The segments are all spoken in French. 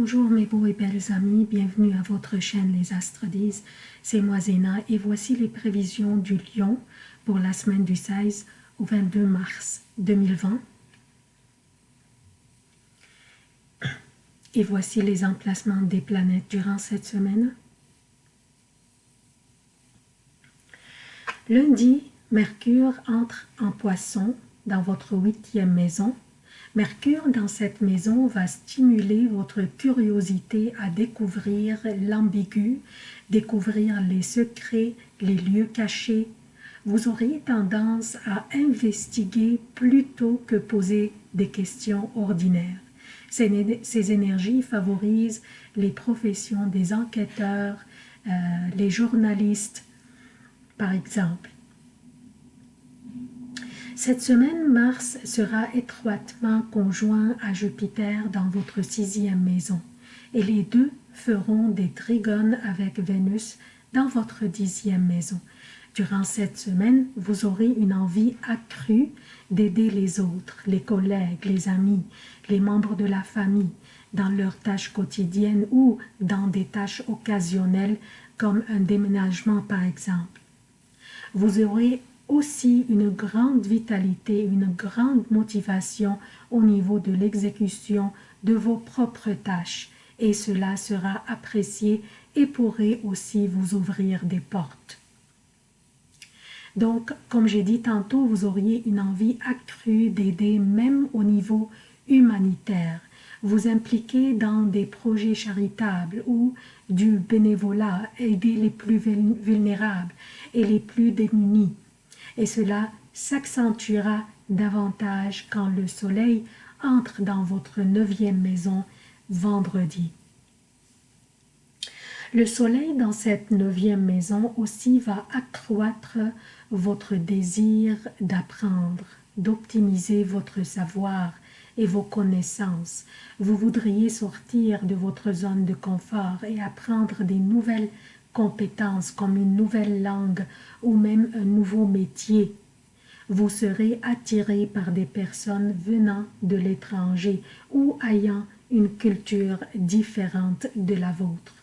Bonjour mes beaux et belles amis, bienvenue à votre chaîne Les Astres disent, c'est moi Zéna et voici les prévisions du lion pour la semaine du 16 au 22 mars 2020. Et voici les emplacements des planètes durant cette semaine. Lundi, Mercure entre en poisson dans votre huitième maison Mercure dans cette maison va stimuler votre curiosité à découvrir l'ambigu, découvrir les secrets, les lieux cachés. Vous aurez tendance à investiguer plutôt que poser des questions ordinaires. Ces, ces énergies favorisent les professions des enquêteurs, euh, les journalistes, par exemple. Cette semaine, Mars sera étroitement conjoint à Jupiter dans votre sixième maison et les deux feront des trigones avec Vénus dans votre dixième maison. Durant cette semaine, vous aurez une envie accrue d'aider les autres, les collègues, les amis, les membres de la famille, dans leurs tâches quotidiennes ou dans des tâches occasionnelles comme un déménagement par exemple. Vous aurez aussi une grande vitalité, une grande motivation au niveau de l'exécution de vos propres tâches et cela sera apprécié et pourrait aussi vous ouvrir des portes. Donc, comme j'ai dit tantôt, vous auriez une envie accrue d'aider même au niveau humanitaire. Vous impliquer dans des projets charitables ou du bénévolat, aider les plus vulnérables et les plus démunis et cela s'accentuera davantage quand le soleil entre dans votre neuvième maison vendredi. Le soleil dans cette neuvième maison aussi va accroître votre désir d'apprendre, d'optimiser votre savoir et vos connaissances. Vous voudriez sortir de votre zone de confort et apprendre des nouvelles compétences comme une nouvelle langue ou même un nouveau métier. Vous serez attiré par des personnes venant de l'étranger ou ayant une culture différente de la vôtre.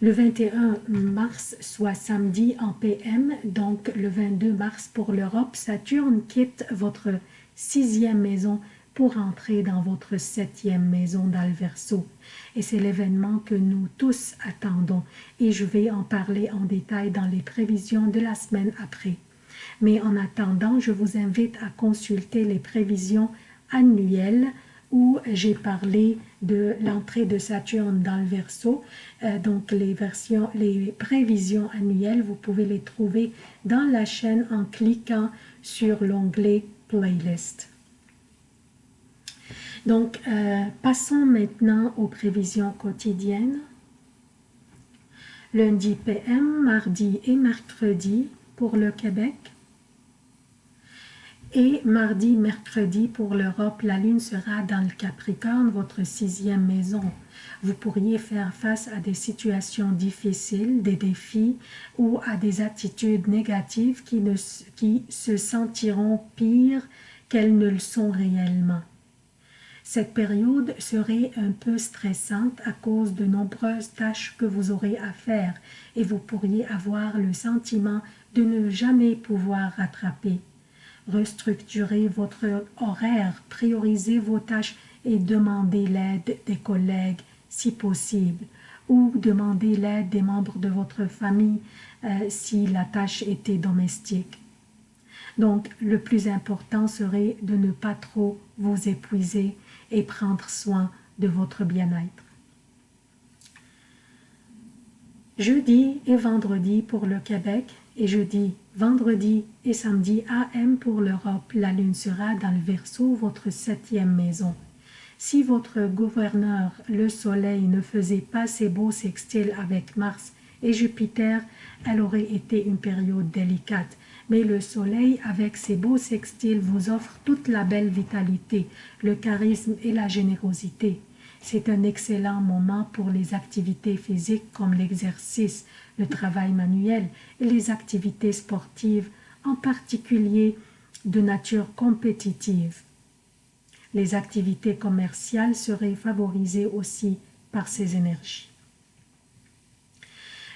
Le 21 mars, soit samedi en PM, donc le 22 mars pour l'Europe, Saturne quitte votre sixième maison pour entrer dans votre septième maison d'Alverso. Et c'est l'événement que nous tous attendons et je vais en parler en détail dans les prévisions de la semaine après. Mais en attendant, je vous invite à consulter les prévisions annuelles où j'ai parlé de l'entrée de Saturne dans le Verseau. Donc les, versions, les prévisions annuelles, vous pouvez les trouver dans la chaîne en cliquant sur l'onglet Playlist. Donc, euh, passons maintenant aux prévisions quotidiennes. Lundi PM, mardi et mercredi pour le Québec. Et mardi, mercredi pour l'Europe, la Lune sera dans le Capricorne, votre sixième maison. Vous pourriez faire face à des situations difficiles, des défis ou à des attitudes négatives qui, qui se sentiront pires qu'elles ne le sont réellement. Cette période serait un peu stressante à cause de nombreuses tâches que vous aurez à faire et vous pourriez avoir le sentiment de ne jamais pouvoir rattraper. Restructurez votre horaire, priorisez vos tâches et demandez l'aide des collègues si possible ou demandez l'aide des membres de votre famille euh, si la tâche était domestique. Donc, le plus important serait de ne pas trop vous épuiser et prendre soin de votre bien-être. Jeudi et vendredi pour le Québec et jeudi, vendredi et samedi AM pour l'Europe, la lune sera dans le Verseau, votre septième maison. Si votre gouverneur, le soleil, ne faisait pas ses beaux sextiles avec Mars et Jupiter, elle aurait été une période délicate mais le soleil, avec ses beaux sextiles, vous offre toute la belle vitalité, le charisme et la générosité. C'est un excellent moment pour les activités physiques comme l'exercice, le travail manuel et les activités sportives, en particulier de nature compétitive. Les activités commerciales seraient favorisées aussi par ces énergies.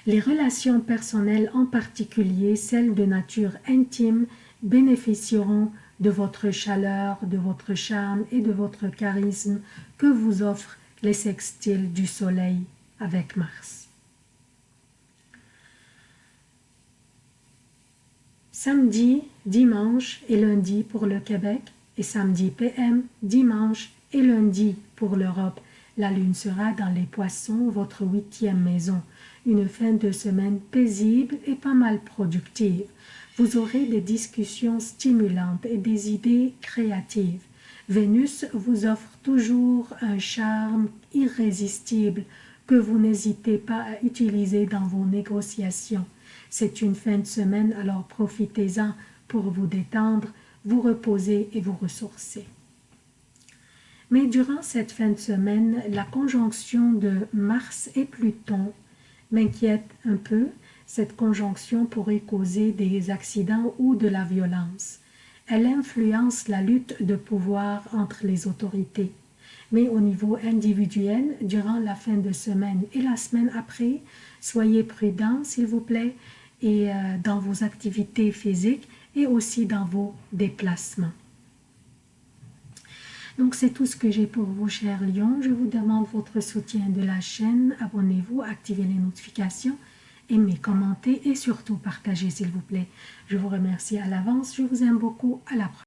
Les relations personnelles, en particulier celles de nature intime, bénéficieront de votre chaleur, de votre charme et de votre charisme que vous offrent les sextiles du soleil avec Mars. Samedi, dimanche et lundi pour le Québec et samedi PM, dimanche et lundi pour l'Europe. La lune sera dans les poissons, votre huitième maison. Une fin de semaine paisible et pas mal productive. Vous aurez des discussions stimulantes et des idées créatives. Vénus vous offre toujours un charme irrésistible que vous n'hésitez pas à utiliser dans vos négociations. C'est une fin de semaine, alors profitez-en pour vous détendre, vous reposer et vous ressourcer. Mais durant cette fin de semaine, la conjonction de Mars et Pluton m'inquiète un peu. Cette conjonction pourrait causer des accidents ou de la violence. Elle influence la lutte de pouvoir entre les autorités. Mais au niveau individuel, durant la fin de semaine et la semaine après, soyez prudents s'il vous plaît et euh, dans vos activités physiques et aussi dans vos déplacements. Donc c'est tout ce que j'ai pour vous, chers lions. Je vous demande votre soutien de la chaîne. Abonnez-vous, activez les notifications, aimez, commentez et surtout partagez s'il vous plaît. Je vous remercie à l'avance. Je vous aime beaucoup. À la prochaine.